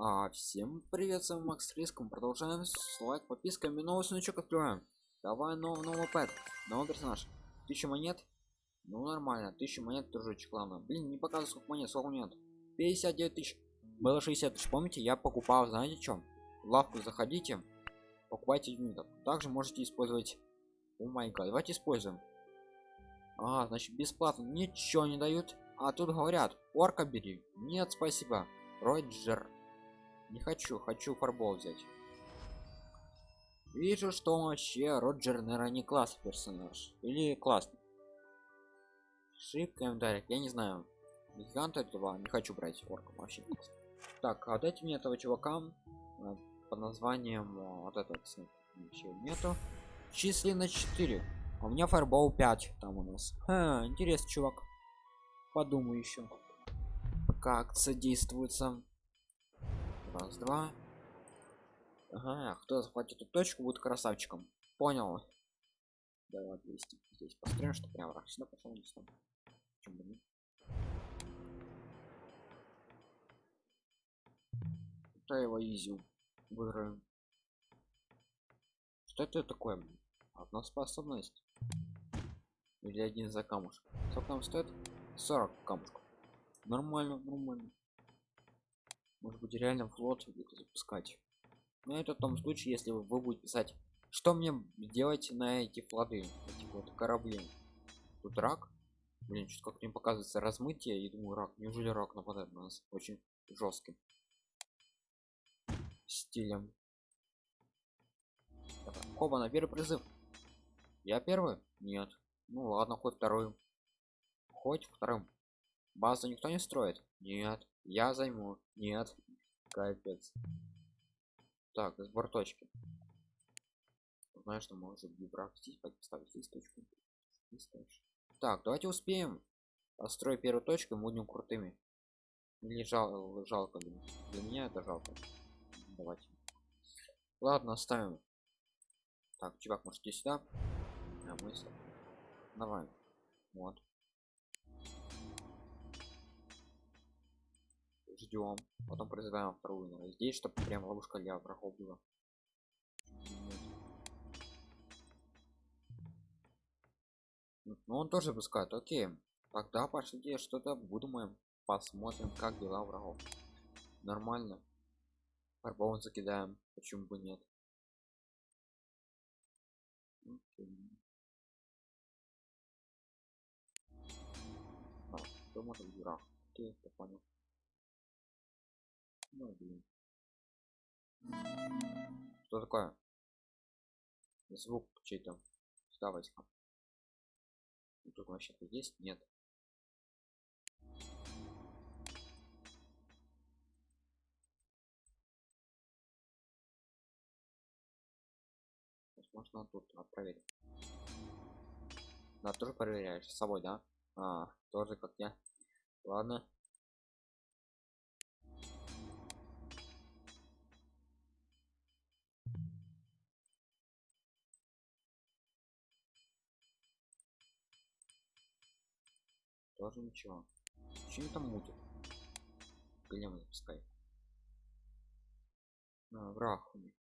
А, всем привет, с вами Макс Риском. Продолжаем с лайк, подписками, новый сундучок открываем. Давай новый, новый пэт, новый персонаж. Тысяча монет. Ну нормально, тысяча монет тоже главное. Блин, не показывает сколько монет, сколько монет. 59 тысяч. Было 60 тысяч, помните, я покупал, знаете что? В лавку заходите, покупайте юнитов. Также можете использовать... О май гад, давайте используем. А, значит бесплатно, ничего не дают. А тут говорят, орка бери. Нет, спасибо. Роджер. Не хочу, хочу фарбол взять. Вижу, что вообще Роджер, наверное, не класс персонаж. Или классный. Шип комментариях, я не знаю. Гиганта этого не хочу брать орка вообще. Так, а дайте мне этого чувака э, по названием э, вот этот вообще нету. Численно 4. А у меня фарбол 5 там у нас. Ха, интересный чувак. Подумаю еще. Как содействуется раз два. Ага кто захватит эту точку будет красавчиком. Понял. Давай 200 здесь построим что прям раз. Сюда пошел не сюда почему нет? Это его изю выиграем. Что это такое? Одна способность. Или один за камушек? Сколько нам стоит? 40 камушков. Нормально нормально может быть реально флот запускать. Но это в том случае если вы, будете писать что мне делать на эти флоты эти вот корабли? Тут рак. Блин что как мне показывается размытие и думаю рак неужели рак нападает на нас? Очень жестким стилем. Хоба на первый призыв. Я первый? Нет. Ну ладно хоть второй. Хоть вторым. Базу никто не строит? Нет я займу. Нет. Капец. Так сбор точки. Знаешь что может вибрак здесь поставить здесь точку. Так давайте успеем. Построй первую точку и будем крутыми. Или жал, жалко для, меня это жалко. Давайте. Ладно оставим. Так чувак может идти сюда? А мы давай. Вот ждем потом призываем вторую наверное, здесь чтобы прям ловушка для врагов была. Ну он тоже пускает окей. Тогда пошлите что-то выдумаем посмотрим как дела врагов. Нормально. Фарбован закидаем почему бы нет. А, что может быть враг? Окей я понял ну, блин. Что такое? Звук чей-то. Сюда возьмем. Тут вообще-то есть? Нет. Можно тут отправить. Да, тоже проверяешь с собой, да? А, тоже как я. Ладно. Тоже ничего чем там мутит голем запускай а, враг у них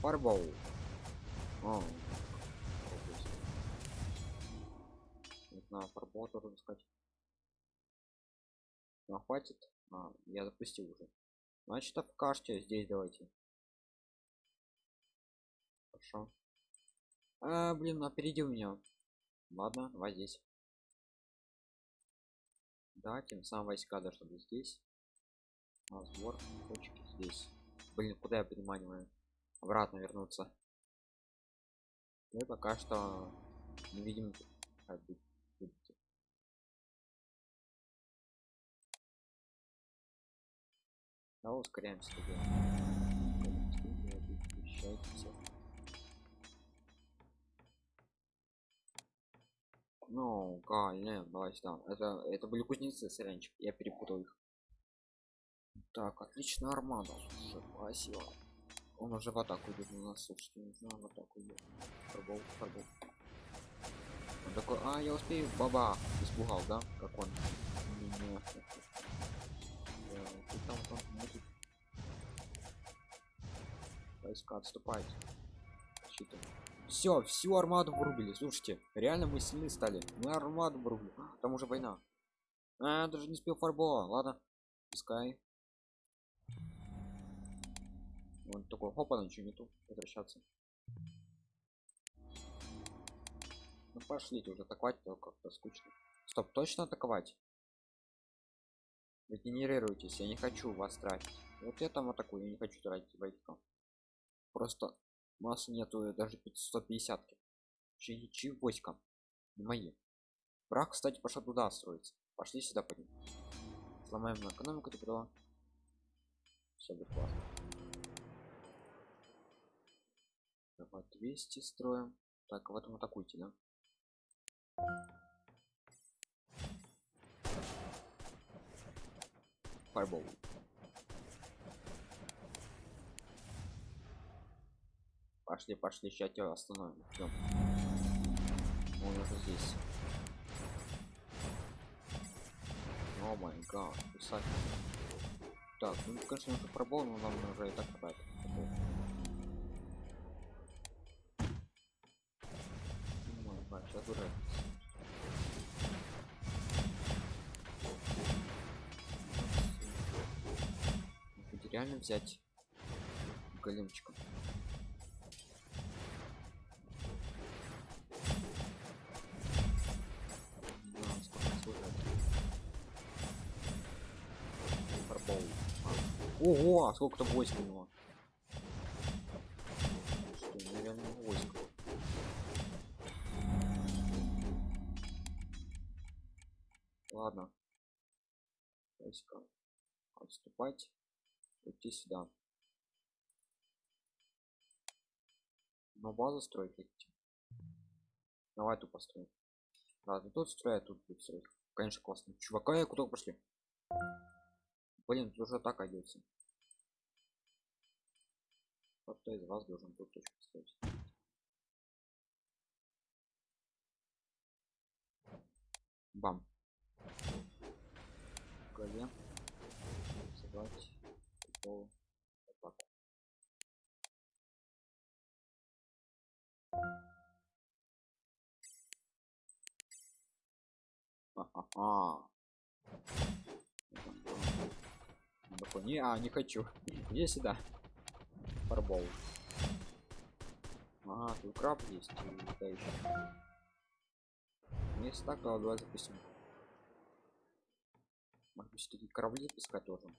Фарбол. А. На фарбол тоже запускать. Ну, хватит. А, я запустил уже. Значит, покажите здесь давайте хорошо. А, блин опередил меня ладно давай здесь. Да тем самым войска должны быть здесь. А сбор точки здесь. Блин куда я переманиваю? Обратно вернуться. Мы пока что не видим да ускоряемся Ну, не, давайте там. Это, это были кузнецы, сырянчик. Я перепутал их. Так, отлично, армада. Спасибо. Он уже в атаку идет на нас, слушайте, не знаю, в атаку идет. Фарбол, фарбол. Он такой, а, я успею, баба, испугал, да? Как он меня. Да, ты там, там, мутит. Войска отступать. Щиты. Все, всю армаду вырубили. Слушайте, реально мы сильны стали. Мы армаду вырубили. Там уже война. А, даже не успел фарбола. Ладно, пускай. Он такой, хопа, ничего нету. Возвращаться. Ну пошлите уже атаковать, то как-то скучно. Стоп, точно атаковать? Регенерируйтесь, я не хочу вас тратить. Вот я там атакую, я не хочу тратить войска. Просто массы нету даже 150 -ки. чьи чьи не мои. Враг кстати пошел туда строиться. Пошли сюда подним сломаем экономику туда все будет классно. Давай 200 строим. Так в этом атакуйте да? Fireball. Пошли, пошли, сейчас тебя остановим. Идем. Он уже здесь. О май гад, писать. Так, ну конечно уже пробовал, но нам уже и так хватит. Сейчас уже. Реально взять големчиком. Ого, а сколько там войск у него? Что, нереально войск. Ладно. Войска. Отступать. Идти сюда. Но базу строить хотите? Давай тупо строим. Ладно, тут строят, тут будет строить. Конечно, классно. Чувака, я куда пошли? Блин, тут уже так одеться. Кто-то из вас должен тут точку строить. Бам. Собрать. Готово. Атаку. Ха-ха-ха. Такой, не, а, не хочу. Иди сюда. Фарбол. А, тут краб есть. это еще. Если так, давай запустим. Может быть, такие корабли пускать тоже.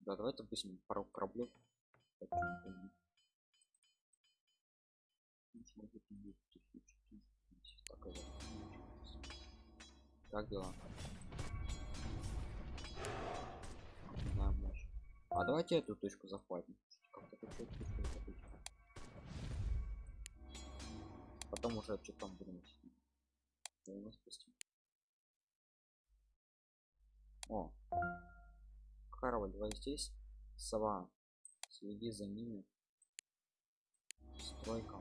Да, давай запустим пару кораблей. Как дела? Давайте эту точку захватим. Потом уже что там будем. О. Корабль, давай здесь. Сова. Следи за ними. Стройка.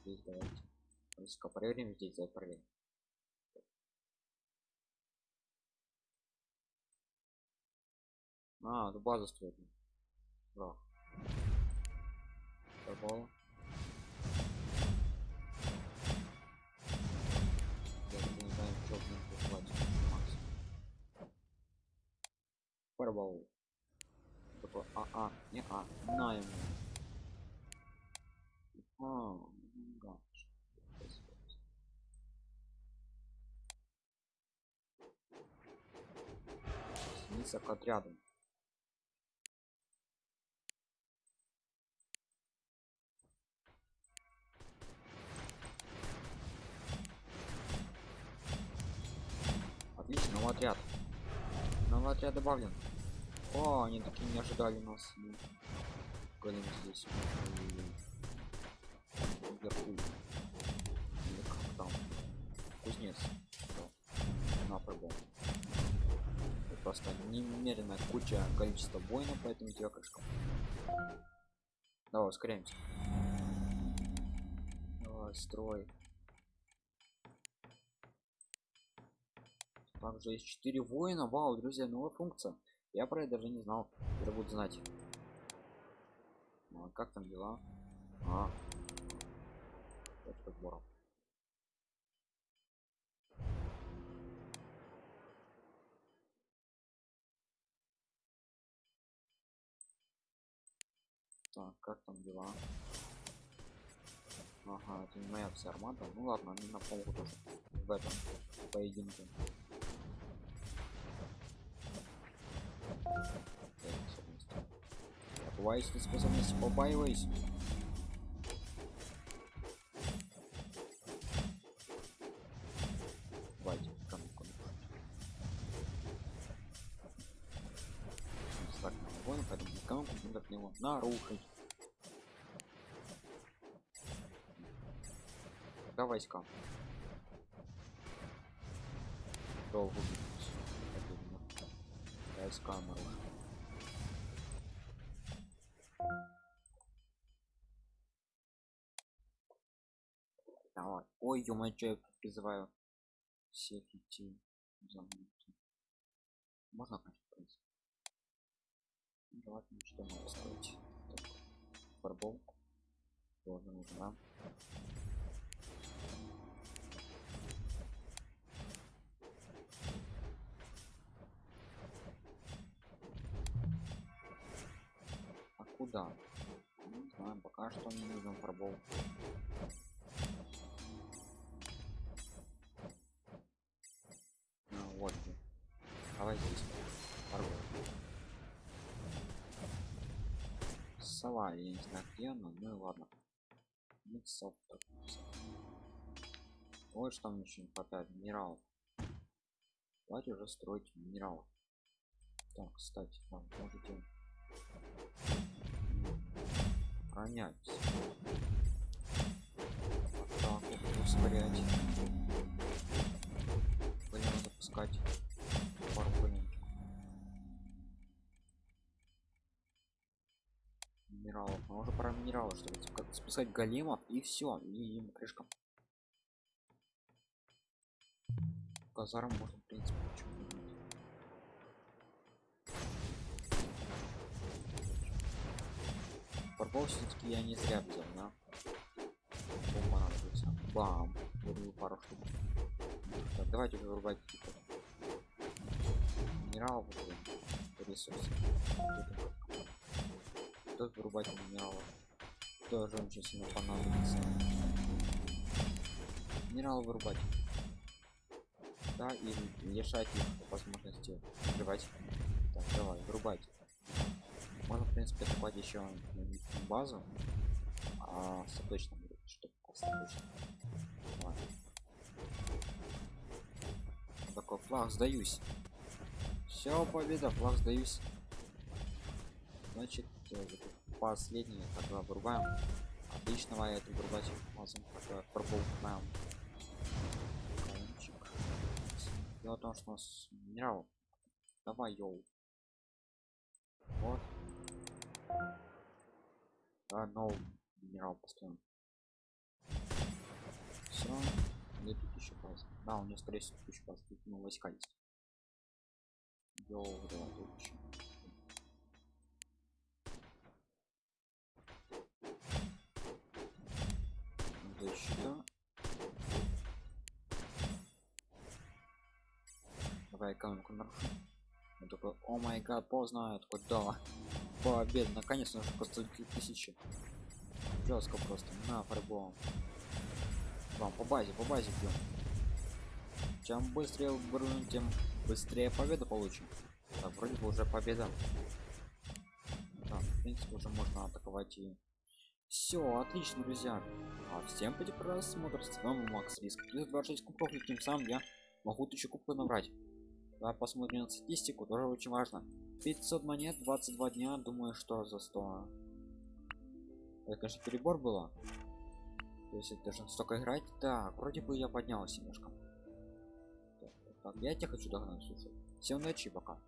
Здесь давайте. Проверим здесь, давай проверим. А, ну база строит. Да. Торговала. Я даже не знаю, что в них хватит. Макс. Фарбол. Такой, а, а, не а, на ему. А, да. Снится к отряду. Отряд. Новый отряд добавлен. О, они такие не ожидали нас. Ну, Голем здесь. Вверху. Или как там? Кузнец. На. Просто немеренная куча количества воинов, поэтому тебя крышка. Давай, ускоряемся. Давай, строй. Также есть 4 воина. Вау друзья новая функция. Я про это даже не знал. Это будет знать. А как там дела? А. подбором так как там дела? Ага это не моя вся армада. Ну ладно они на полку тоже. В этом поединке Побаивайся способности, побаивайся. Давайте, камку. Так, вон, поэтому камку надо от него нарушить. Когда войска? Долго войска нарушить. Давай. Ой, ё я призываю всех идти за мной. Можно, конечно. Ну, давайте что надо строить. Фарбол. Тоже нужна. Куда? Не знаю, пока что не нужен фарбол. Давай здесь. Порву. Сова, я не знаю где она, ну и ладно. Миксов Вот что там еще не хватает минералов. Давайте уже строить минерал. Так, кстати, там можете ронять. Так, ускорять. Будем запускать минералов. А уже пора минералов, чтобы как спускать големов и все, и им крышка. Казарм можно, в принципе, Фарбол все-таки я не зря взял, да? понадобится. Бам! Вырву пару штук. Так, давайте вырубать типа. Минералов, ресурсы стоит вырубать минералы тоже очень сильно понадобится минералы вырубать да и лишать их возможности взрывать так давай вырубать можно в принципе атаковать еще базу. А остаточно чтобы остаточно такой флаг сдаюсь. Все победа флаг сдаюсь. Значит последний тогда вырубаем отличного это вырубать мазом тогда пробоваем дело в том что у нас минерал давай йоу. Вот да, новый минерал построим все где тут еще база да у меня скорее всего еще база тут ну, войска есть. Йоу давай тут еще защита. Давай экономику нарушу. Он такой, о май гад, поздно, я такой, да, победа, наконец-то уже просто тысячи. Жестко просто, на фарбом. Вам по базе, по базе бьем. Чем быстрее брун, тем быстрее победу получим. Так, вроде бы уже победа. Так, в принципе, уже можно атаковать и все отлично друзья а всем поди просмотр с вами макс риск плюс 26 кубков и тем самым я могу тысячу кубков набрать давай посмотрим на статистику тоже очень важно. 500 монет 22 дня думаю что за 100 это конечно перебор было. То есть это должен столько играть. Так вроде бы я поднялся немножко. Так, так, я тебя хочу догнать слушай. Всем удачи пока